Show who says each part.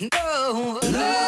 Speaker 1: no. no.